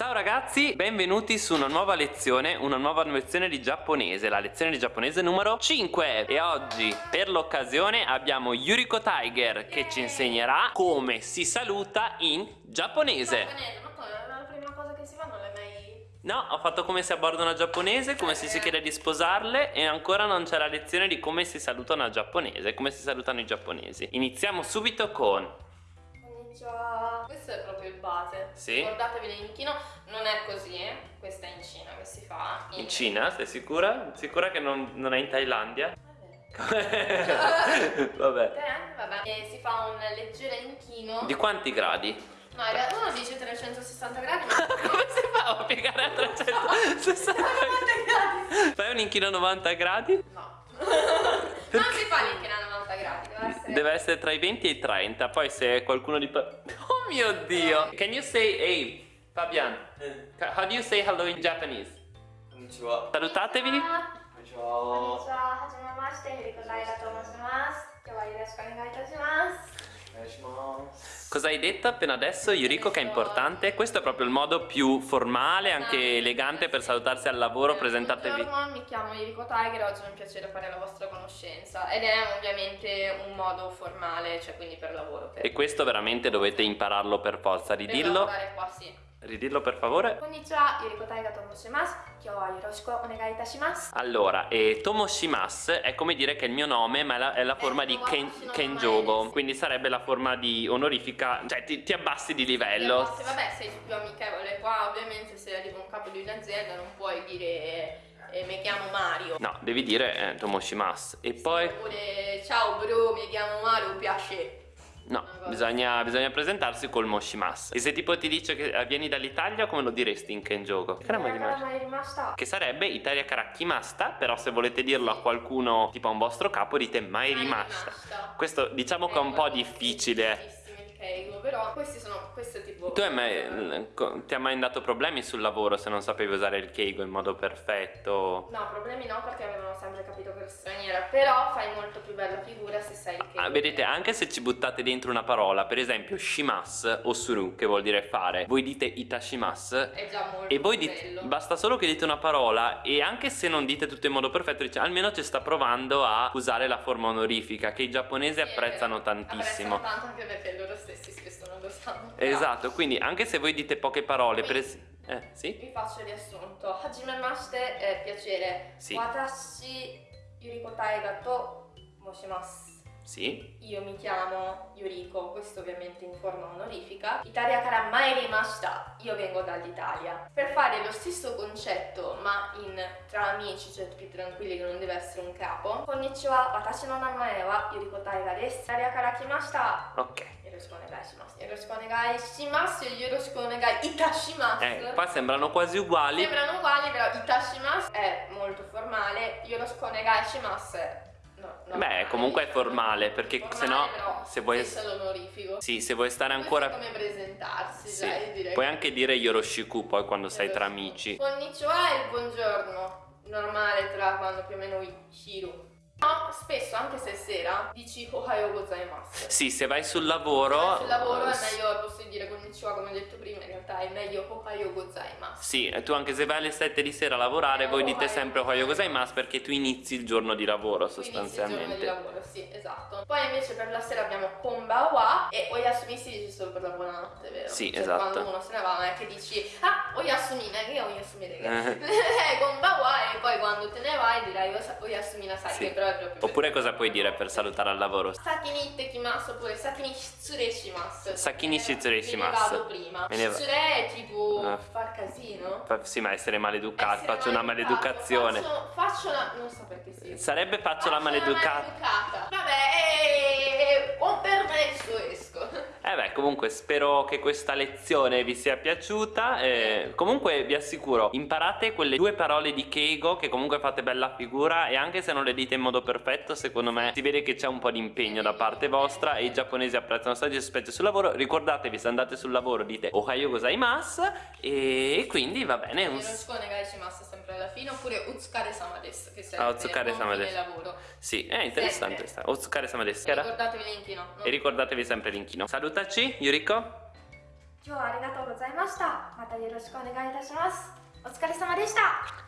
Ciao ragazzi, benvenuti su una nuova lezione, una nuova lezione di giapponese, la lezione di giapponese numero 5 E oggi per l'occasione abbiamo Yuriko Tiger che ci insegnerà come si saluta in giapponese ma come? La prima cosa che si fa non l'hai mai... No, ho fatto come si abborda una giapponese, come se si chiede di sposarle e ancora non c'è la lezione di come si saluta una giapponese, come si salutano i giapponesi Iniziamo subito con Konnichiwa. Questo è proprio il base. Sì. Ricordatevi l'inchino, non è così, eh. Questa è in Cina che si fa. in Cina, sei sicura? Sicura che non, non è in Thailandia? Vabbè. Vabbè vabbè. E si fa un leggero inchino. Di quanti gradi? No, in realtà uno dice 360 gradi, ma... Come si fa a piegare a 360 gradi? Fai un inchino a 90 gradi? No. non si fa l'inchino a 90 gradi, Deve essere tra i 20 e i 30, poi se qualcuno di... Oh mio Dio! Can you say, hey, Fabian, eh. how do you say hello in Japanese? Salutatevi! Konnichiwa! Konnichiwa! Hajime mashite, Hiriko Naira to moshimasu. Kyo. Cosa hai detto appena adesso, Yuriko, che è importante? Questo è proprio il modo più formale, anche elegante per salutarsi al lavoro, eh, presentatevi. Buongiorno, mi chiamo Yuriko Tiger, oggi è un piacere fare la vostra conoscenza ed è ovviamente un modo formale, cioè quindi per lavoro. Per... E questo veramente dovete impararlo per forza, di dirlo. Per lavorare qua, sì. Ridillo per favore. Konnichiwa, Yurikotai tomoshimasu. Kyo wa yoroshiku onegai itashimasu. Allora, eh, Tomoshimasu è come dire che è il mio nome, ma è la, è la forma eh, di ken, Kenjogo. Quindi sarebbe la forma di onorifica, cioè ti, ti abbassi di livello. Abbassi, vabbè, sei più amichevole qua, ovviamente se arriva un capo di un'azienda non puoi dire eh, eh, mi chiamo Mario. No, devi dire eh, Tomoshimasu. E sì, poi... Oppure, ciao bro, mi chiamo Mario, piace. No, bisogna, bisogna presentarsi col Moshimas. E se tipo ti dice che eh, vieni dall'Italia, come lo diresti in Kenjogo? Che era mai rimasta? Che sarebbe Italia Karakkimasta, però se volete dirlo a qualcuno, tipo a un vostro capo, dite mai rimasta. Questo diciamo che è un eh, po' difficile. Questi sono, questo è tipo... Tu hai mai, ti ha mai dato problemi sul lavoro se non sapevi usare il Keigo in modo perfetto? No, problemi no perché avevano sempre capito che ero straniera, però fai molto più bella figura se sai il Keigo. Ah, vedete, anche se ci buttate dentro una parola, per esempio shimas o suru, che vuol dire fare, voi dite itashimas È già molto e voi dite, basta solo che dite una parola e anche se non dite tutto in modo perfetto, dice, almeno ci sta provando a usare la forma onorifica che i giapponesi Sì, apprezzano tantissimo. Apprezzano tanto anche perché loro stessi spesso sanno. Esatto, quindi anche se voi dite poche parole, per esempio... Eh, sì? Vi faccio il riassunto. Hajimemashite è piacere. Sì. Watashi Yuriko Taiga to moshimasu. Sì? Io mi chiamo Yuriko, questo ovviamente in forma onorifica. Italia kara mairimashita, io vengo dall'Italia. Per fare lo stesso concetto, ma in tra amici, cioè più tranquilli che non deve essere un capo. Konnichiwa, watashi no namae wa Yuriko Taiga desu. Italia kara kimashita. Ok. Yoroshiku onegai shimasu. Yoroshiku onegai shimasu, yoroshiku onegai itashimasu. Eh, qua sembrano quasi uguali. Sembrano uguali, però itashimasu è molto formale, yoroshiku onegai shimasu è No, no, Beh, comunque è formale, perché Formale, se no, se vuoi-. Sì, se vuoi stare ancora... come presentarsi, Sì. dai. Puoi anche dire Yoroshiku poi quando sei tra Yoroshiku. amici. Konnichiwa è il buongiorno, normale tra quando più o meno Shiru. No, spesso, anche se è sera, dici Ohayo gozaimasu. Sì, se vai sul lavoro... Sul lavoro è eh, meglio, posso dire konnichiwa come ho detto prima, in realtà è meglio Ohayo gozaimasu. Sì, e tu anche se vai alle 7 di sera a lavorare, Eh, voi dite sempre Ohayou gozaimasu perché tu inizi il giorno di lavoro Quindi inizia il giorno di sostanzialmente. lavoro, sì, esatto. Poi invece per la sera abbiamo Konbawa e Oyasumi si dice solo per la buonanotte, vero? Sì, Cioè, esatto. Quando uno se ne va non è che dici Ah, Oyasumi, che Oyasumi. Eh. Eh, Konbawa quando te ne vai dirai "Osa- Oyasumi nasai, Sì. che però è proprio Oppure cosa puoi dire per salutare al lavoro? Saki ni ittekimasu oppure saki ni shitsure shimasu. Saki ni shitsure Me ne shimasu. vado prima. Me ne va- Shitsure è tipo Ah. far casino. Fa- Sì, ma essere maleducato, Essere faccio una maleducato. maleducazione. Faccio, faccio una... non so perché sì. Sarebbe faccio la maleducata. maleducata. Vabbè, eh, comunque spero che questa lezione vi sia piaciuta. eh, comunque vi assicuro, imparate quelle due parole di Keigo che comunque fate bella figura e anche se non le dite in modo perfetto, secondo me si vede che c'è un po' di impegno da parte vostra e i giapponesi apprezzano stati specie sul lavoro. Ricordatevi, se andate sul lavoro dite Ohayou gozaimasu e quindi va bene. un- Yoroshiku onegai shimasu sempre alla fine oppure utsukare-sama desu che serve Ah, otsukare-sama buon fine desu. lavoro. Sì, è interessante. Sempre. sta- Otsukare-sama desu. Che era? Ricordatevi l'inchino. no? E ricordatevi sempre l'inchino. Salutaci, Yuriko. 今日はありがとうございましたまたよろしくお願いいたしますお疲れ様でした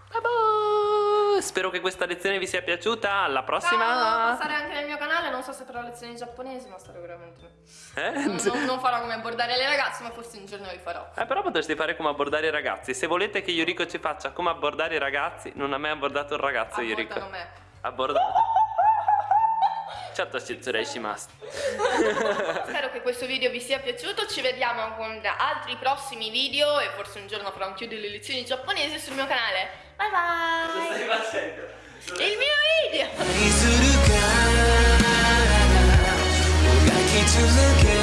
Vabbè, Spero che questa lezione vi sia piaciuta. Alla Ciao, prossima. passare anche nel mio canale, non so se farò lezioni lezione giapponese, ma sicuramente. Eh? Non, non, farò come abbordare le ragazze, ma forse un giorno li farò. Eh, però potresti fare come abbordare i ragazzi. Se volete che Yuriko ci faccia come abbordare i ragazzi, non ha mai abbordato un ragazzo Abbordano Yuriko. Abbordano me. Abbordato. Certo, ci shimasu. Spero che questo video vi sia piaciuto, ci vediamo con altri prossimi video e forse un giorno farò anche io delle lezioni giapponesi sul mio canale. Bye bye! Cosa stai facendo? Il mio video! lucky to look at